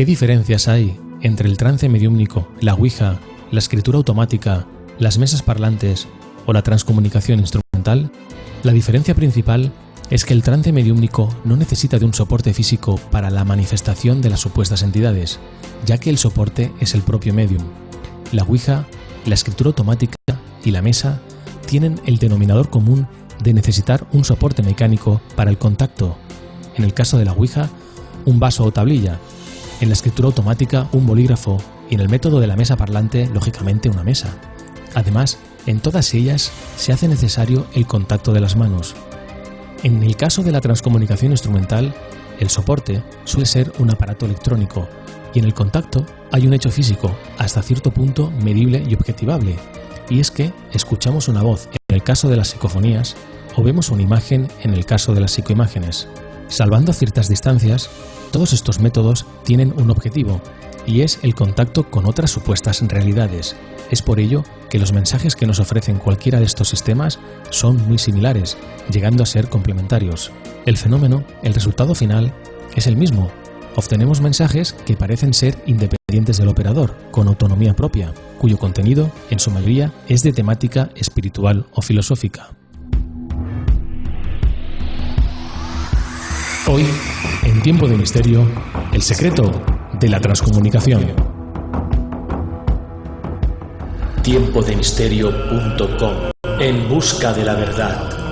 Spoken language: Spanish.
¿Qué diferencias hay entre el trance mediúmnico, la Ouija, la escritura automática, las mesas parlantes o la transcomunicación instrumental? La diferencia principal es que el trance mediúmnico no necesita de un soporte físico para la manifestación de las supuestas entidades, ya que el soporte es el propio medium. La Ouija, la escritura automática y la mesa tienen el denominador común de necesitar un soporte mecánico para el contacto. En el caso de la Ouija, un vaso o tablilla. En la escritura automática, un bolígrafo. Y en el método de la mesa parlante, lógicamente, una mesa. Además, en todas ellas se hace necesario el contacto de las manos, en el caso de la transcomunicación instrumental, el soporte suele ser un aparato electrónico y en el contacto hay un hecho físico, hasta cierto punto medible y objetivable, y es que escuchamos una voz en el caso de las psicofonías o vemos una imagen en el caso de las psicoimágenes. Salvando ciertas distancias, todos estos métodos tienen un objetivo, y es el contacto con otras supuestas realidades. Es por ello que los mensajes que nos ofrecen cualquiera de estos sistemas son muy similares, llegando a ser complementarios. El fenómeno, el resultado final, es el mismo. Obtenemos mensajes que parecen ser independientes del operador, con autonomía propia, cuyo contenido, en su mayoría, es de temática espiritual o filosófica. Hoy, en Tiempo de Misterio, el secreto de la transcomunicación. Tiempodemisterio.com En busca de la verdad.